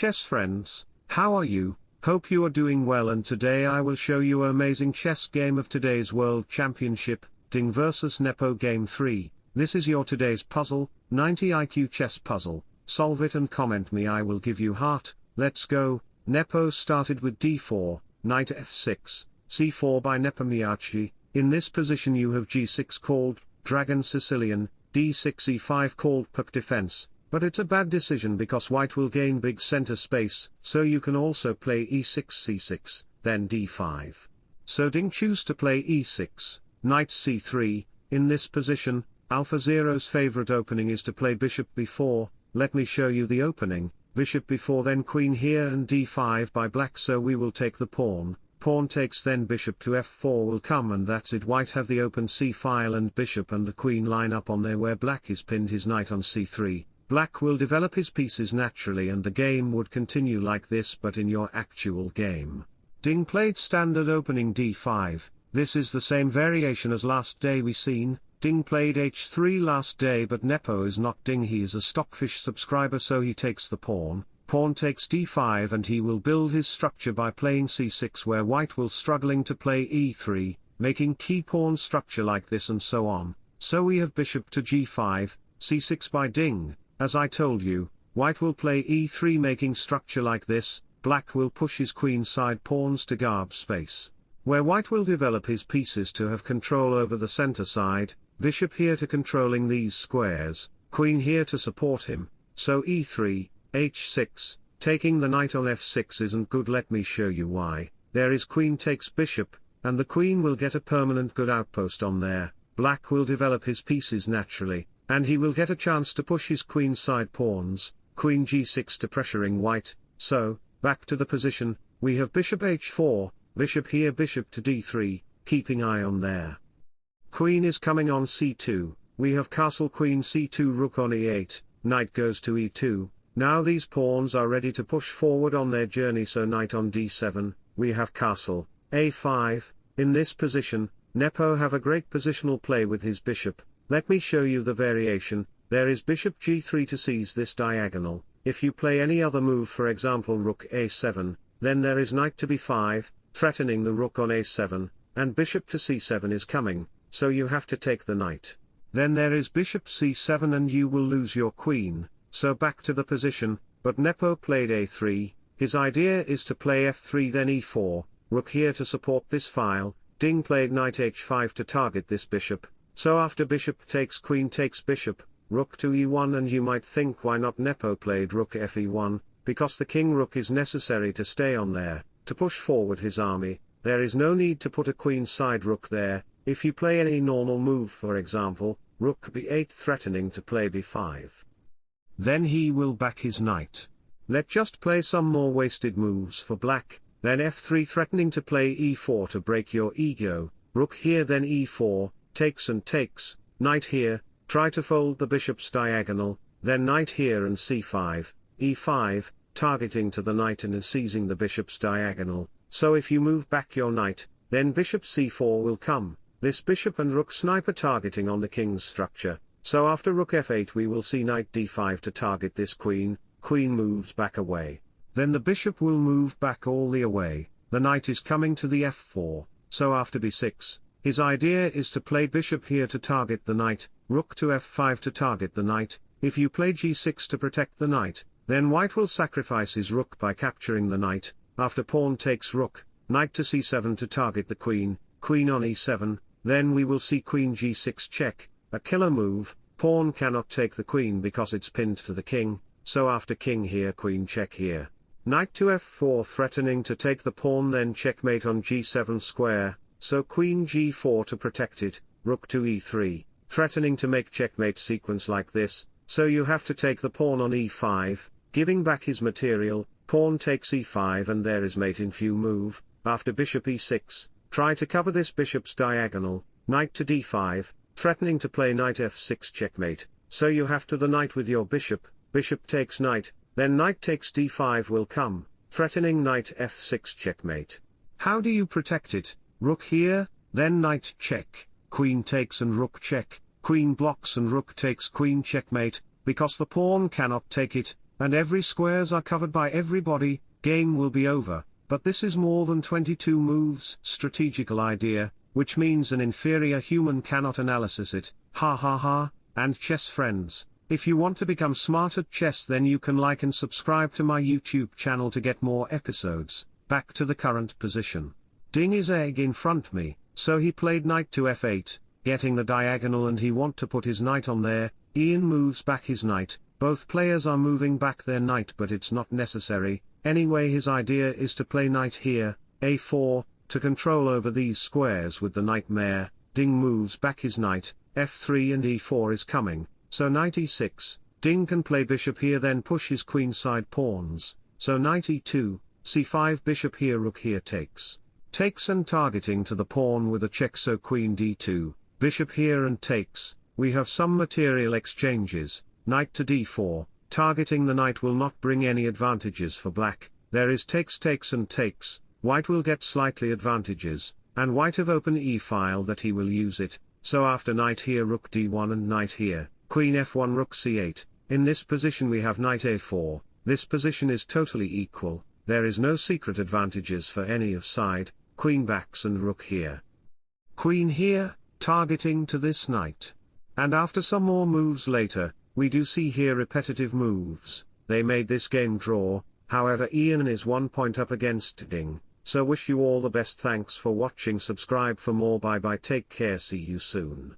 chess friends, how are you? Hope you are doing well and today I will show you an amazing chess game of today's World Championship, Ding vs Nepo Game 3. This is your today's puzzle, 90 IQ chess puzzle, solve it and comment me I will give you heart, let's go, Nepo started with d4, knight f6, c4 by Nepomniachtchi, in this position you have g6 called, Dragon Sicilian, d6 e5 called Puck defense, but it's a bad decision because white will gain big center space, so you can also play e6 c6, then d5. So Ding choose to play e6, knight c3, in this position, Alpha Zero's favorite opening is to play bishop b4, let me show you the opening, bishop b4 then queen here and d5 by black so we will take the pawn, pawn takes then bishop to f4 will come and that's it. White have the open c file and bishop and the queen line up on there where black is pinned his knight on c3, Black will develop his pieces naturally and the game would continue like this but in your actual game. Ding played standard opening d5, this is the same variation as last day we seen, Ding played h3 last day but Nepo is not Ding he is a Stockfish subscriber so he takes the pawn, pawn takes d5 and he will build his structure by playing c6 where white will struggling to play e3, making key pawn structure like this and so on, so we have bishop to g5, c6 by Ding, as I told you, white will play e3 making structure like this, black will push his queen side pawns to garb space. Where white will develop his pieces to have control over the center side, bishop here to controlling these squares, queen here to support him, so e3, h6, taking the knight on f6 isn't good. Let me show you why, there is queen takes bishop, and the queen will get a permanent good outpost on there, black will develop his pieces naturally, and he will get a chance to push his queen side pawns, queen g6 to pressuring white, so, back to the position, we have bishop h4, bishop here bishop to d3, keeping eye on there. Queen is coming on c2, we have castle queen c2 rook on e8, knight goes to e2, now these pawns are ready to push forward on their journey so knight on d7, we have castle, a5, in this position, Nepo have a great positional play with his bishop, let me show you the variation, there is bishop g3 to seize this diagonal, if you play any other move for example rook a7, then there is knight to b5, threatening the rook on a7, and bishop to c7 is coming, so you have to take the knight. Then there is bishop c7 and you will lose your queen, so back to the position, but Nepo played a3, his idea is to play f3 then e4, rook here to support this file, Ding played knight h5 to target this bishop, so after bishop takes queen takes bishop, rook to e1 and you might think why not Nepo played rook fe1, because the king rook is necessary to stay on there, to push forward his army, there is no need to put a queen side rook there, if you play any normal move for example, rook b8 threatening to play b5. Then he will back his knight. Let just play some more wasted moves for black, then f3 threatening to play e4 to break your ego, rook here then e4, takes and takes, knight here, try to fold the bishop's diagonal, then knight here and c5, e5, targeting to the knight and seizing the bishop's diagonal, so if you move back your knight, then bishop c4 will come, this bishop and rook sniper targeting on the king's structure, so after rook f8 we will see knight d5 to target this queen, queen moves back away. Then the bishop will move back all the away, the knight is coming to the f4, so after b6, his idea is to play bishop here to target the knight, rook to f5 to target the knight, if you play g6 to protect the knight, then white will sacrifice his rook by capturing the knight, after pawn takes rook, knight to c7 to target the queen, queen on e7, then we will see queen g6 check, a killer move, pawn cannot take the queen because it's pinned to the king, so after king here queen check here. Knight to f4 threatening to take the pawn then checkmate on g7 square, so queen g4 to protect it, rook to e3, threatening to make checkmate sequence like this, so you have to take the pawn on e5, giving back his material, pawn takes e5 and there is mate in few move, after bishop e6, try to cover this bishop's diagonal, knight to d5, threatening to play knight f6 checkmate, so you have to the knight with your bishop, bishop takes knight, then knight takes d5 will come, threatening knight f6 checkmate. How do you protect it? Rook here, then knight check, queen takes and rook check, queen blocks and rook takes queen checkmate, because the pawn cannot take it, and every squares are covered by everybody, game will be over, but this is more than 22 moves strategical idea, which means an inferior human cannot analysis it, ha ha ha, and chess friends, if you want to become smart at chess then you can like and subscribe to my YouTube channel to get more episodes, back to the current position. Ding is egg in front me, so he played knight to f8, getting the diagonal and he want to put his knight on there, Ian moves back his knight, both players are moving back their knight but it's not necessary, anyway his idea is to play knight here, a4, to control over these squares with the nightmare, Ding moves back his knight, f3 and e4 is coming, so knight e6, Ding can play bishop here then push his queenside pawns, so knight e2, c5 bishop here rook here takes. Takes and targeting to the pawn with a check so queen d2, bishop here and takes, we have some material exchanges, knight to d4, targeting the knight will not bring any advantages for black, there is takes takes and takes, white will get slightly advantages, and white have open e-file that he will use it, so after knight here rook d1 and knight here, queen f1 rook c8, in this position we have knight a4, this position is totally equal, there is no secret advantages for any of side, queen backs and rook here. Queen here, targeting to this knight. And after some more moves later, we do see here repetitive moves, they made this game draw, however Ian is one point up against Ding, so wish you all the best. Thanks for watching. Subscribe for more. Bye bye. Take care. See you soon.